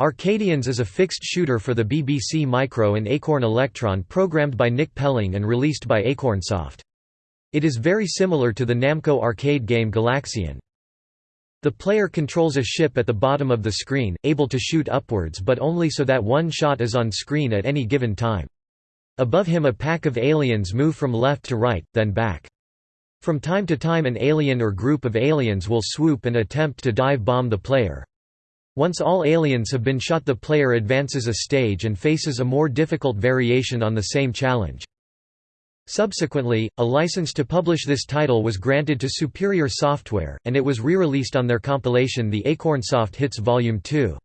Arcadians is a fixed shooter for the BBC Micro and Acorn Electron programmed by Nick Pelling and released by Acornsoft. It is very similar to the Namco arcade game Galaxian. The player controls a ship at the bottom of the screen, able to shoot upwards but only so that one shot is on screen at any given time. Above him a pack of aliens move from left to right, then back. From time to time an alien or group of aliens will swoop and attempt to dive bomb the player. Once all aliens have been shot the player advances a stage and faces a more difficult variation on the same challenge. Subsequently, a license to publish this title was granted to Superior Software, and it was re-released on their compilation The Acornsoft Hits Volume 2.